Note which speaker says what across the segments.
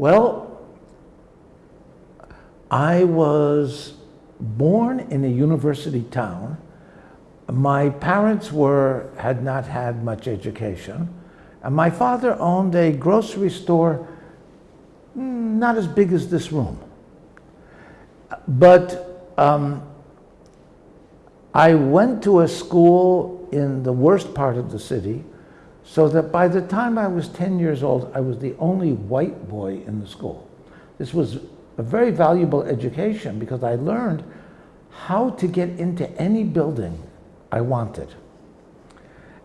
Speaker 1: Well, I was born in a university town. My parents were, had not had much education. And my father owned a grocery store mm, not as big as this room. But um, I went to a school in the worst part of the city so that by the time I was 10 years old, I was the only white boy in the school. This was a very valuable education because I learned how to get into any building I wanted.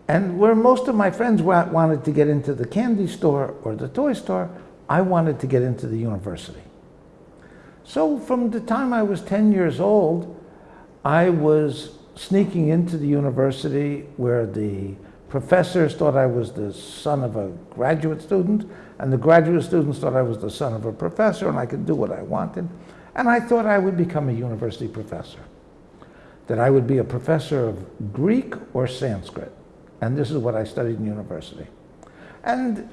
Speaker 1: And where most of my friends wanted to get into the candy store or the toy store, I wanted to get into the university. So from the time I was 10 years old, I was sneaking into the university where the professors thought I was the son of a graduate student, and the graduate students thought I was the son of a professor, and I could do what I wanted. And I thought I would become a university professor, that I would be a professor of Greek or Sanskrit. And this is what I studied in university. And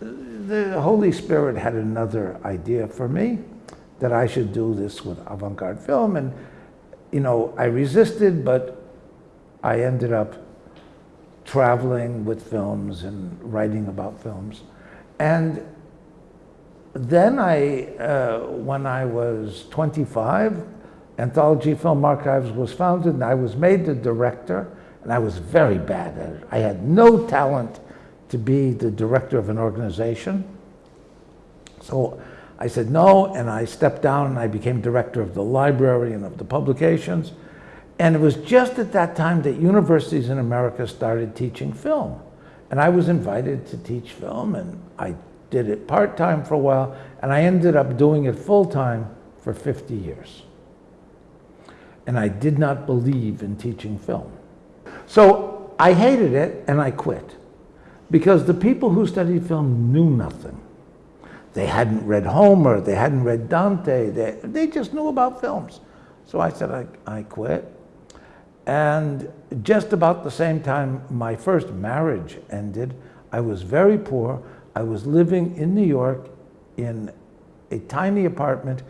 Speaker 1: the Holy Spirit had another idea for me, that I should do this with avant-garde film. And, you know, I resisted, but I ended up traveling with films and writing about films. And then I, uh, when I was 25, Anthology Film Archives was founded and I was made the director and I was very bad at it. I had no talent to be the director of an organization. So I said no and I stepped down and I became director of the library and of the publications. And it was just at that time that universities in America started teaching film. And I was invited to teach film and I did it part-time for a while and I ended up doing it full-time for 50 years. And I did not believe in teaching film. So I hated it and I quit because the people who studied film knew nothing. They hadn't read Homer, they hadn't read Dante, they, they just knew about films. So I said, I, I quit. And just about the same time my first marriage ended, I was very poor. I was living in New York in a tiny apartment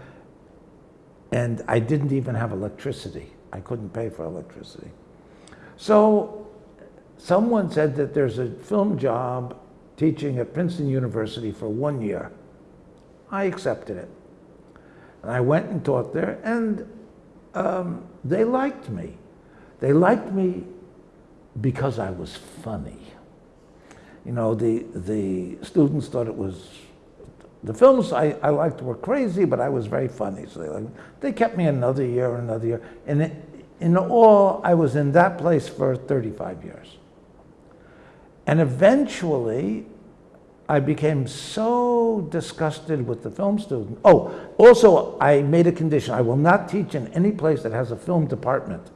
Speaker 1: and I didn't even have electricity. I couldn't pay for electricity. So someone said that there's a film job teaching at Princeton University for one year. I accepted it. And I went and taught there and um, they liked me. They liked me because I was funny. You know, the, the students thought it was, the films I, I liked were crazy, but I was very funny. So they, liked, they kept me another year, another year. And it, in all, I was in that place for 35 years. And eventually, I became so disgusted with the film student. Oh, also, I made a condition. I will not teach in any place that has a film department.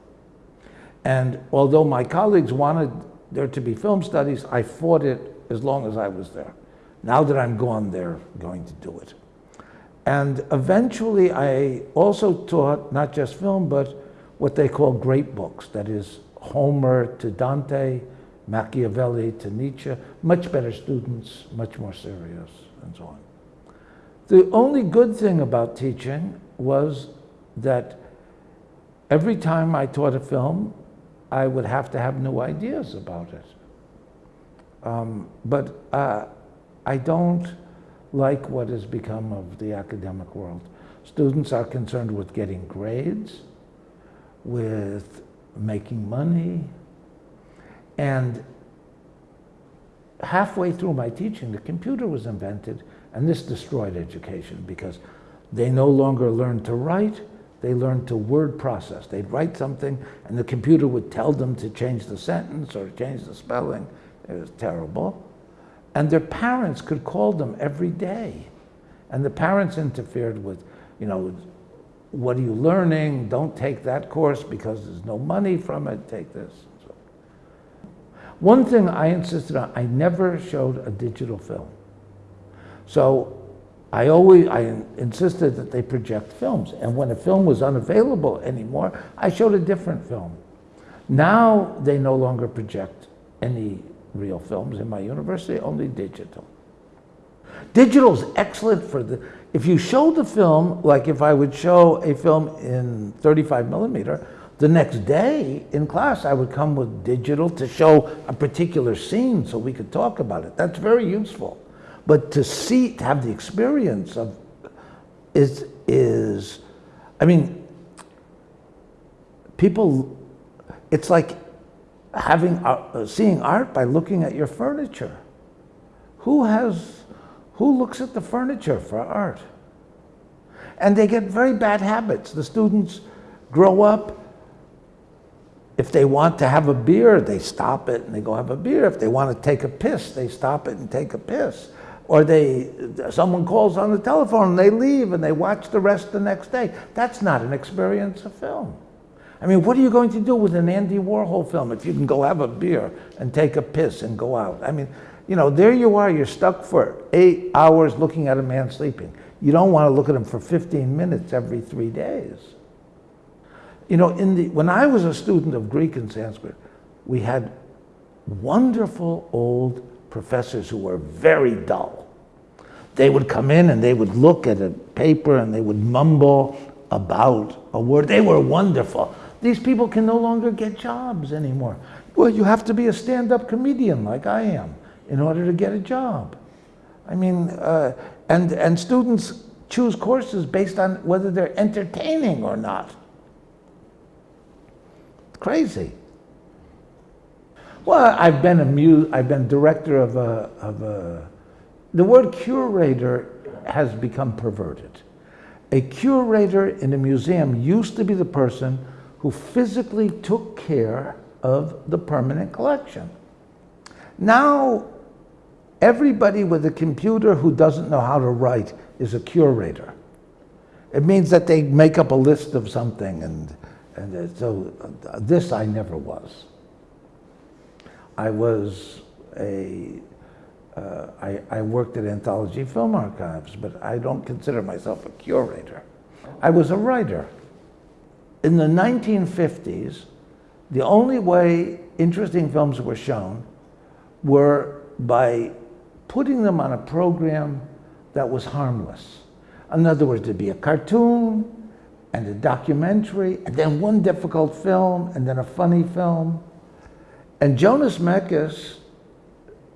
Speaker 1: And although my colleagues wanted there to be film studies, I fought it as long as I was there. Now that I'm gone, they're going to do it. And eventually I also taught not just film, but what they call great books, that is Homer to Dante, Machiavelli to Nietzsche, much better students, much more serious, and so on. The only good thing about teaching was that every time I taught a film, I would have to have new ideas about it. Um, but uh, I don't like what has become of the academic world. Students are concerned with getting grades, with making money, and halfway through my teaching, the computer was invented, and this destroyed education because they no longer learned to write, they learned to word process. They'd write something and the computer would tell them to change the sentence or change the spelling. It was terrible. And their parents could call them every day. And the parents interfered with, you know, what are you learning? Don't take that course because there's no money from it. Take this. So. One thing I insisted on, I never showed a digital film. So I always I insisted that they project films. And when a film was unavailable anymore, I showed a different film. Now they no longer project any real films in my university, only digital. Digital is excellent for the, if you show the film, like if I would show a film in 35 millimeter, the next day in class I would come with digital to show a particular scene so we could talk about it. That's very useful. But to see, to have the experience of, is, is I mean, people, it's like having, uh, seeing art by looking at your furniture. Who has, who looks at the furniture for art? And they get very bad habits. The students grow up, if they want to have a beer, they stop it and they go have a beer. If they want to take a piss, they stop it and take a piss. Or they, someone calls on the telephone and they leave and they watch the rest the next day. That's not an experience of film. I mean, what are you going to do with an Andy Warhol film if you can go have a beer and take a piss and go out? I mean, you know, there you are, you're stuck for eight hours looking at a man sleeping. You don't want to look at him for 15 minutes every three days. You know, in the, when I was a student of Greek and Sanskrit, we had wonderful old professors who were very dull. They would come in and they would look at a paper and they would mumble about a word. They were wonderful. These people can no longer get jobs anymore. Well, you have to be a stand-up comedian like I am in order to get a job. I mean, uh, and, and students choose courses based on whether they're entertaining or not. Crazy. Well, I've been a mu I've been director of a, of a, the word curator has become perverted. A curator in a museum used to be the person who physically took care of the permanent collection. Now, everybody with a computer who doesn't know how to write is a curator. It means that they make up a list of something and and so uh, this I never was. I was a, uh, I, I worked at Anthology Film Archives, but I don't consider myself a curator. I was a writer. In the 1950s, the only way interesting films were shown were by putting them on a program that was harmless. In other words, there'd be a cartoon, and a documentary, and then one difficult film, and then a funny film. And Jonas Mekas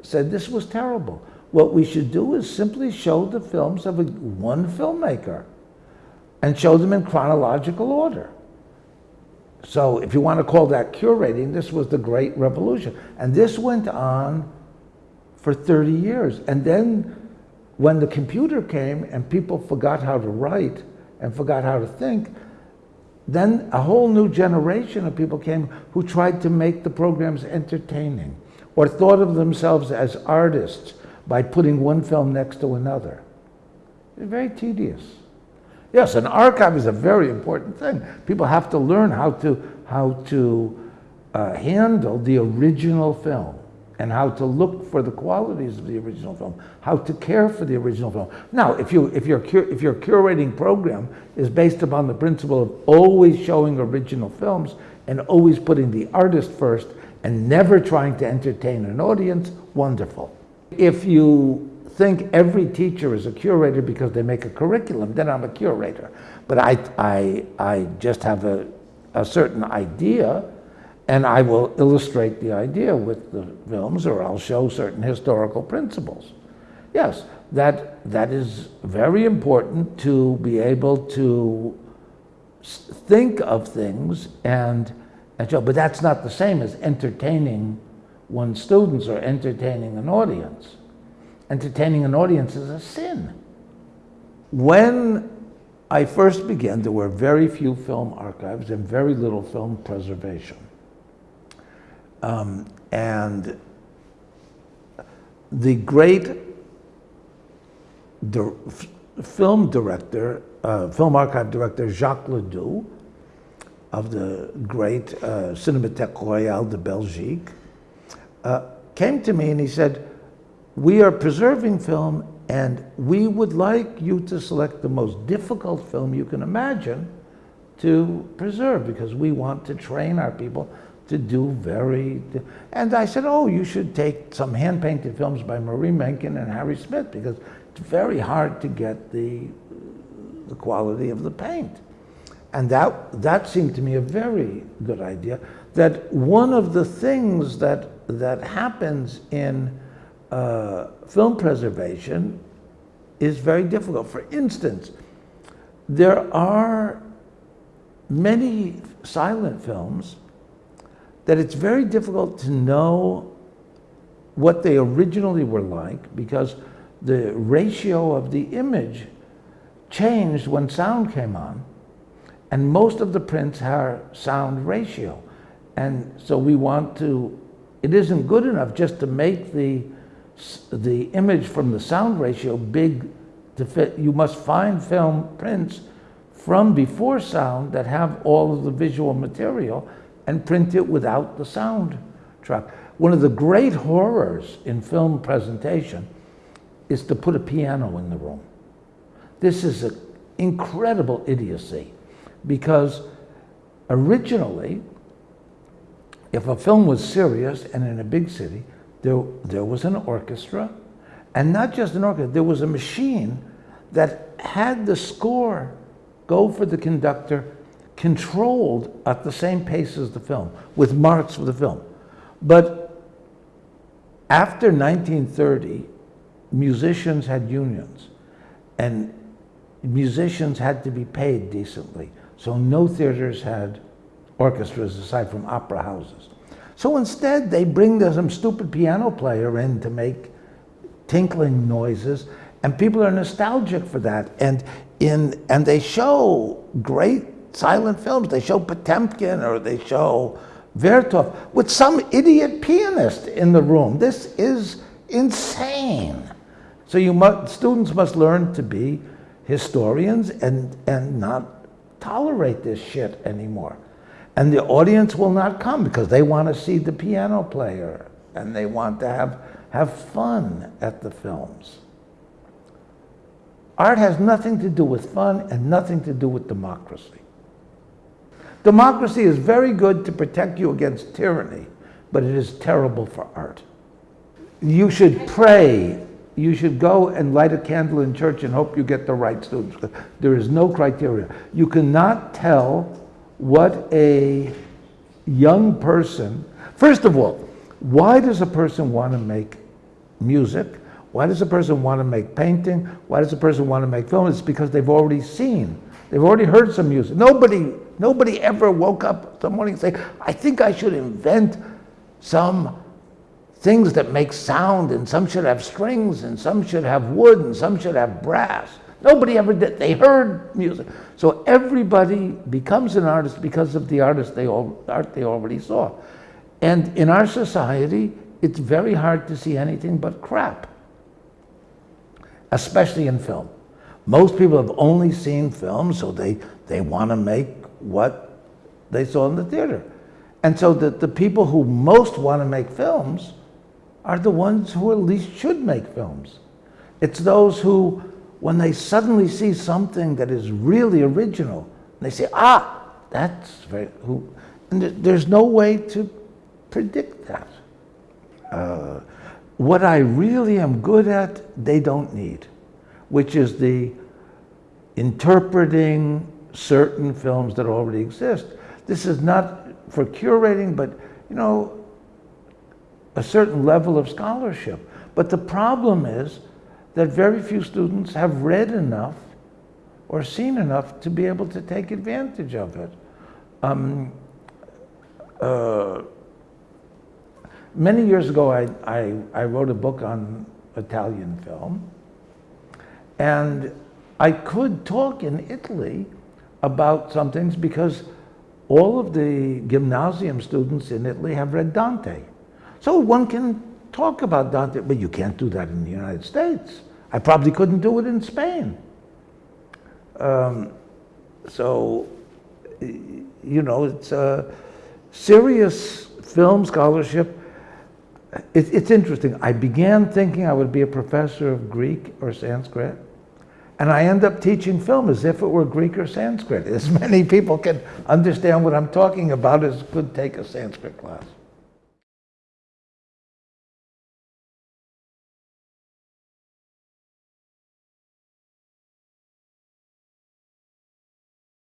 Speaker 1: said this was terrible. What we should do is simply show the films of a, one filmmaker and show them in chronological order. So if you want to call that curating, this was the great revolution. And this went on for 30 years. And then when the computer came and people forgot how to write, and forgot how to think, then a whole new generation of people came who tried to make the programs entertaining or thought of themselves as artists by putting one film next to another. It's very tedious. Yes, an archive is a very important thing. People have to learn how to, how to uh, handle the original film and how to look for the qualities of the original film, how to care for the original film. Now, if, you, if, your, if your curating program is based upon the principle of always showing original films and always putting the artist first and never trying to entertain an audience, wonderful. If you think every teacher is a curator because they make a curriculum, then I'm a curator. But I, I, I just have a, a certain idea and I will illustrate the idea with the films or I'll show certain historical principles. Yes, that, that is very important to be able to think of things and, and show, but that's not the same as entertaining one's students or entertaining an audience. Entertaining an audience is a sin. When I first began, there were very few film archives and very little film preservation. Um, and the great di film director, uh, film archive director Jacques Ledoux of the great uh, Cinémathèque Royale de Belgique uh, came to me and he said, we are preserving film and we would like you to select the most difficult film you can imagine to preserve because we want to train our people to do very, and I said, oh, you should take some hand-painted films by Marie Menken and Harry Smith because it's very hard to get the, the quality of the paint. And that, that seemed to me a very good idea, that one of the things that, that happens in uh, film preservation is very difficult. For instance, there are many silent films that it's very difficult to know what they originally were like because the ratio of the image changed when sound came on. And most of the prints are sound ratio. And so we want to, it isn't good enough just to make the, the image from the sound ratio big to fit. You must find film prints from before sound that have all of the visual material and print it without the sound track. One of the great horrors in film presentation is to put a piano in the room. This is an incredible idiocy because originally, if a film was serious and in a big city, there, there was an orchestra, and not just an orchestra, there was a machine that had the score go for the conductor controlled at the same pace as the film, with marks for the film. But after 1930, musicians had unions, and musicians had to be paid decently. So no theaters had orchestras aside from opera houses. So instead, they bring some stupid piano player in to make tinkling noises, and people are nostalgic for that. And in and they show great silent films. They show Potemkin or they show Vertov with some idiot pianist in the room. This is insane. So you students must learn to be historians and, and not tolerate this shit anymore. And the audience will not come because they want to see the piano player and they want to have, have fun at the films. Art has nothing to do with fun and nothing to do with democracy. Democracy is very good to protect you against tyranny, but it is terrible for art. You should pray. You should go and light a candle in church and hope you get the right students. There is no criteria. You cannot tell what a young person, first of all, why does a person want to make music? Why does a person want to make painting? Why does a person want to make film? It's because they've already seen, they've already heard some music. Nobody Nobody ever woke up the morning and say, I think I should invent some things that make sound and some should have strings and some should have wood and some should have brass. Nobody ever did. They heard music. So everybody becomes an artist because of the artist they all, art they already saw. And in our society, it's very hard to see anything but crap, especially in film. Most people have only seen films, so they, they want to make what they saw in the theater. And so the, the people who most want to make films are the ones who at least should make films. It's those who, when they suddenly see something that is really original, they say, ah, that's very, who, and there's no way to predict that. Uh, what I really am good at, they don't need, which is the interpreting certain films that already exist. This is not for curating, but you know, a certain level of scholarship. But the problem is that very few students have read enough or seen enough to be able to take advantage of it. Um, uh, many years ago, I, I, I wrote a book on Italian film, and I could talk in Italy about some things because all of the gymnasium students in Italy have read Dante. So one can talk about Dante, but you can't do that in the United States. I probably couldn't do it in Spain. Um, so, you know, it's a serious film scholarship. It, it's interesting. I began thinking I would be a professor of Greek or Sanskrit. And I end up teaching film as if it were Greek or Sanskrit. As many people can understand what I'm talking about as could take a Sanskrit class.